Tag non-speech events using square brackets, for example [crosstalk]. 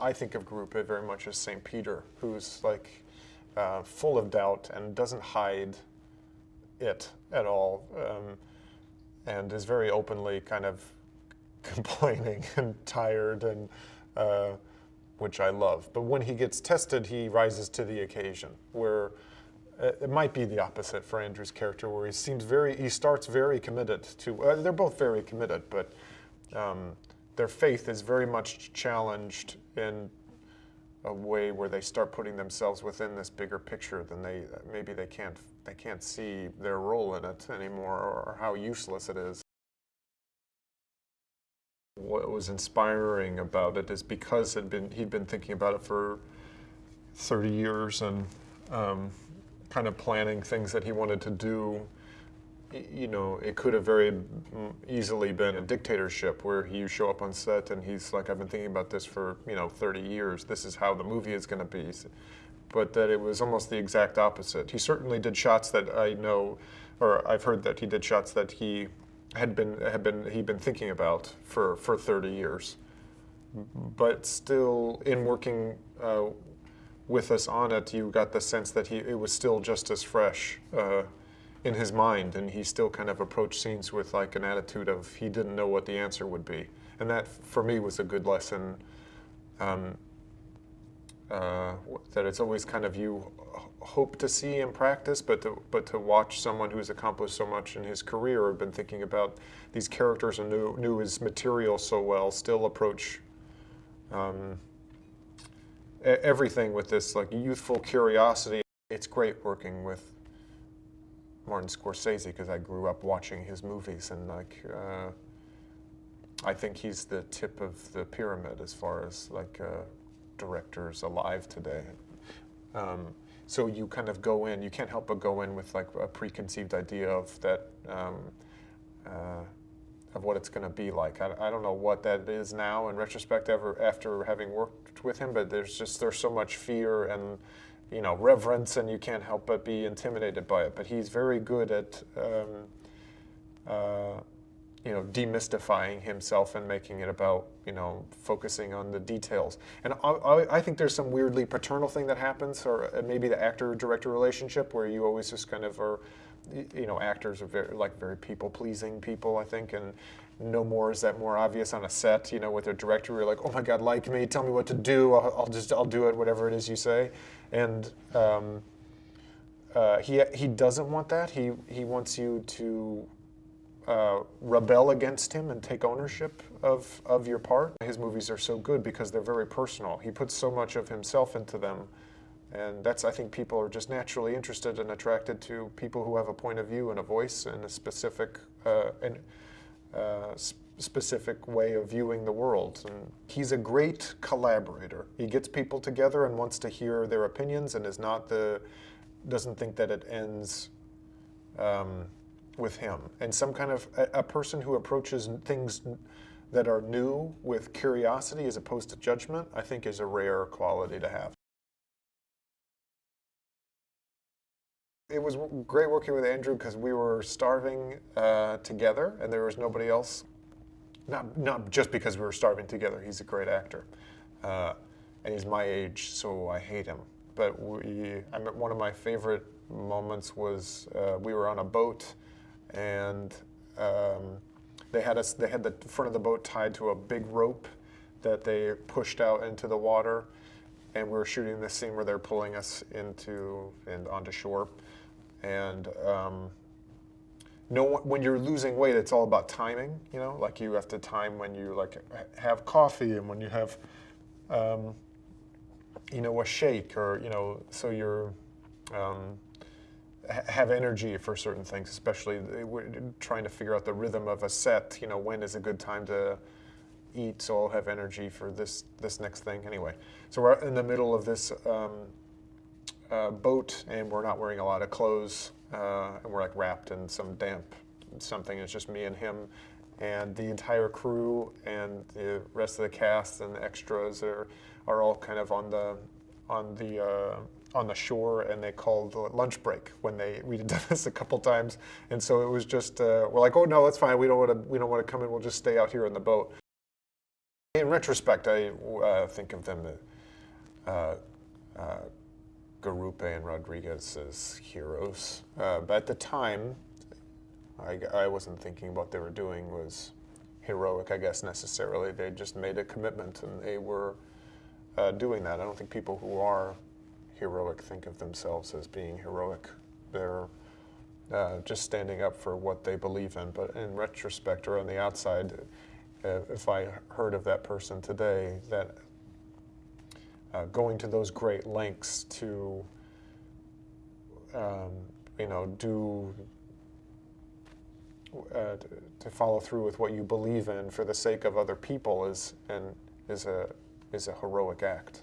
I think of Garupe very much as St. Peter, who's like uh, full of doubt and doesn't hide it at all, um, and is very openly kind of [laughs] complaining and tired, and uh, which I love. But when he gets tested, he rises to the occasion. Where uh, it might be the opposite for Andrew's character, where he seems very, he starts very committed to. Uh, they're both very committed, but um, their faith is very much challenged in a way where they start putting themselves within this bigger picture than they maybe they can't they can't see their role in it anymore or how useless it is. What was inspiring about it is because had been he'd been thinking about it for 30 years and um, kind of planning things that he wanted to do you know, it could have very easily been a dictatorship where you show up on set and he's like, I've been thinking about this for, you know, 30 years. This is how the movie is going to be. But that it was almost the exact opposite. He certainly did shots that I know, or I've heard that he did shots that he had been, had been, he'd been thinking about for, for 30 years. But still, in working uh, with us on it, you got the sense that he, it was still just as fresh. Uh, in his mind, and he still kind of approached scenes with like an attitude of he didn't know what the answer would be, and that for me was a good lesson. Um, uh, that it's always kind of you hope to see in practice, but to, but to watch someone who's accomplished so much in his career or been thinking about these characters and knew, knew his material so well, still approach um, everything with this like youthful curiosity. It's great working with Martin Scorsese because I grew up watching his movies and like uh, I think he's the tip of the pyramid as far as like uh, directors alive today. Um, so you kind of go in, you can't help but go in with like a preconceived idea of that, um, uh, of what it's going to be like. I, I, don't know what that is now in retrospect ever after having worked with him, but there's just, there's so much fear and you know, reverence, and you can't help but be intimidated by it. But he's very good at, um, uh, you know, demystifying himself and making it about, you know, focusing on the details. And I, I think there's some weirdly paternal thing that happens, or uh, maybe the actor-director relationship, where you always just kind of are, you know, actors are very, like very people-pleasing people, I think, and no more is that more obvious on a set, you know, with a director, you're like, oh my God, like me, tell me what to do, I'll, I'll just, I'll do it, whatever it is you say. And um, uh, he, he doesn't want that. He, he wants you to uh, rebel against him and take ownership of, of your part. His movies are so good because they're very personal. He puts so much of himself into them. And that's, I think people are just naturally interested and attracted to people who have a point of view and a voice and a specific, uh, and, uh, specific way of viewing the world. And he's a great collaborator. He gets people together and wants to hear their opinions and is not the, doesn't think that it ends um, with him. And some kind of, a, a person who approaches things that are new with curiosity as opposed to judgment, I think is a rare quality to have. It was great working with Andrew because we were starving uh, together and there was nobody else not, not just because we were starving together. He's a great actor. Uh, and he's my age, so I hate him. But we, I mean, one of my favorite moments was uh, we were on a boat and um, they had us, they had the front of the boat tied to a big rope that they pushed out into the water. And we were shooting this scene where they're pulling us into and onto shore. And um, no when you're losing weight, it's all about timing. You know, like you have to time when you like have coffee and when you have, um, you know, a shake or you know, so you're um, have energy for certain things. Especially trying to figure out the rhythm of a set. You know, when is a good time to eat so I'll have energy for this this next thing. Anyway, so we're in the middle of this um, uh, boat and we're not wearing a lot of clothes uh, and we're like wrapped in some damp something. It's just me and him, and the entire crew and the rest of the cast and the extras are are all kind of on the on the uh, on the shore, and they called lunch break when they we did [laughs] this a couple times, and so it was just uh, we're like, oh no, that's fine. We don't want to we don't want to come in. We'll just stay out here in the boat. In retrospect, I uh, think of them, uh, uh, Garupe and Rodrigues, as heroes. Uh, but at the time, I, I wasn't thinking what they were doing was heroic, I guess, necessarily. They just made a commitment and they were uh, doing that. I don't think people who are heroic think of themselves as being heroic. They're uh, just standing up for what they believe in. But in retrospect or on the outside, uh, if I heard of that person today, that uh, going to those great lengths to, um, you know, do uh, to follow through with what you believe in for the sake of other people is and is a is a heroic act.